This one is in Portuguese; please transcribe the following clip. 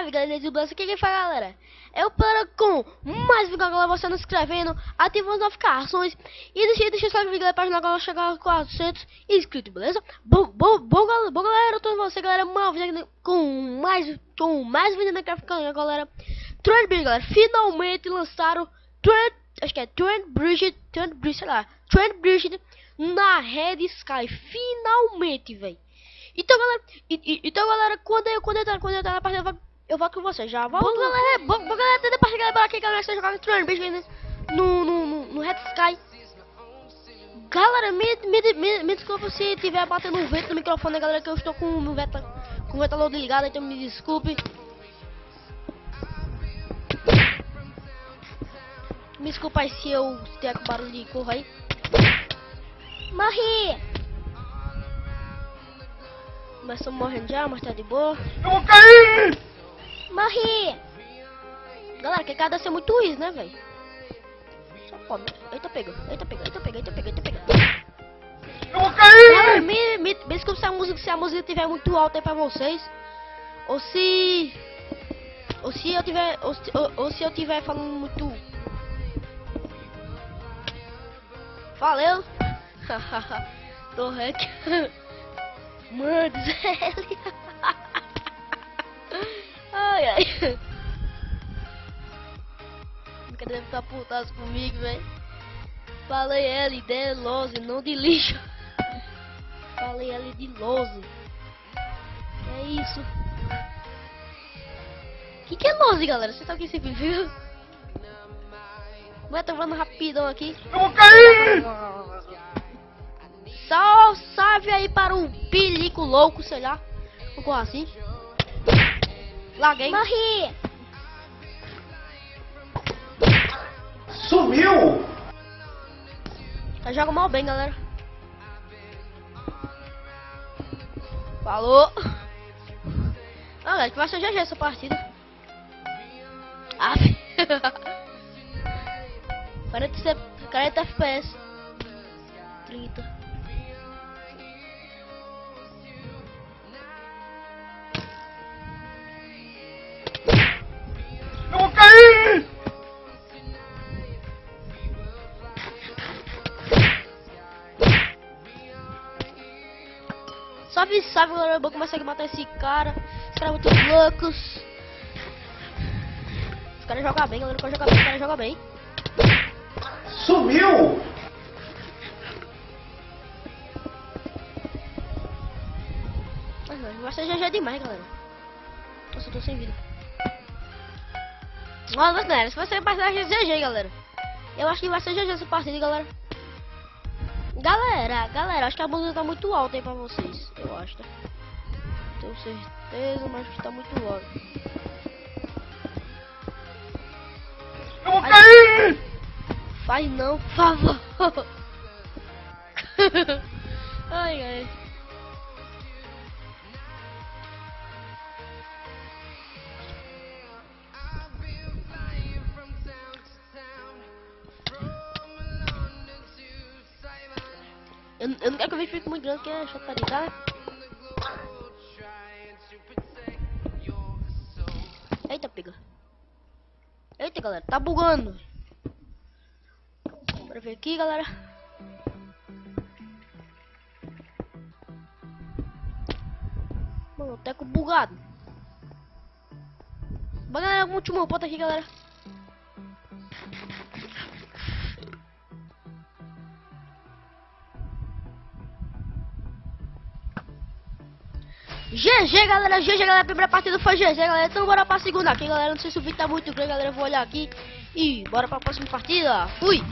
Salve, salve galera do Blast, aqui quem fala galera? Eu para com mais vídeo galera, você não se inscrevendo, ativa as notificações. E deixa, deixa seu vídeo para ajudar a chegar a 400 inscritos, beleza? Bom, bom, bom, galera, bom galera, eu tô com você galera, uma vez com mais, com mais vídeo na Craft galera. Trend Bridge galera, finalmente lançaram Trend, acho que é Trend Bridge, Trend Bridge, sei lá Trend Bridge na Red Sky, finalmente, velho então, galera, e, e, então, galera, quando eu, quando eu, quando eu partida, eu volto com você. Já volto. Bom, galera, bom, bom galera, até depois galera, aqui, galera, você jogar no Throne, beijo no, no, no, no Red Sky. Galera, me, me, me, me desculpa se tiver batendo um vento no microfone, galera, que eu estou com o veta, com o ventilador ligado, então me desculpe. Me desculpa aí se eu tiver com barulho de corra aí. Morri! Mas estamos morrendo já, mas tá de boa. Eu vou cair! Morri! Galera, que cada ser muito isso, né, velho? Só pode. Eita, pegou. Eita, pegou. Eita, pegou. Eita, pegou. Eita, pegou. Eu vou cair! Galera, me, me, desculpe se a música, se a música estiver muito alta aí pra vocês. Ou se... Ou se eu tiver... Ou, ou, ou se eu tiver falando muito... Valeu! Tô rec. Mano, Zé. Ai, ai. Nunca deve estar comigo, velho. Falei L de Lose, não de lixo. Falei L de Lose. É isso. O que, que é Lose, galera? Você sabe o que significa? Vai, tô falando rapidão aqui. Eu vou cair! Só salve aí para o pelico louco, sei lá. Ficou assim. Laguei. Morri. Sumiu! Tá joga mal bem, galera. Falou. Ah, galera, que vai ser GG essa partida. Ah, 40, 40 FPS. Salve, salve, galera. Eu vou começar a matar esse cara. Os caras muito loucos. Os caras jogam bem, galera. Caras jogam bem, os caras jogam bem. Sumiu! Vai ser GG demais, galera. Nossa, eu tô sem vida. Olha, galera, se você passar GG, galera. Eu acho que vai ser GG essa partida, galera. Galera, galera, acho que a música tá muito alta aí pra vocês. Eu acho, tá? Tenho certeza, mas acho que tá muito alto. Eu vou cair! Faz não, por favor. ai, ai. Eu, eu não quero que o vídeo fique muito grande, porque é chataria, tá? Eita, pega. Eita, galera, tá bugando. Bora ver aqui, galera. Mano, teco bugado. Bora, galera, último ponto aqui, galera. GG, galera. GG, galera. Primeira partida foi GG, galera. Então bora pra segunda aqui, galera. Não sei se o vídeo tá muito grande, galera. Eu vou olhar aqui. E bora pra próxima partida. Fui.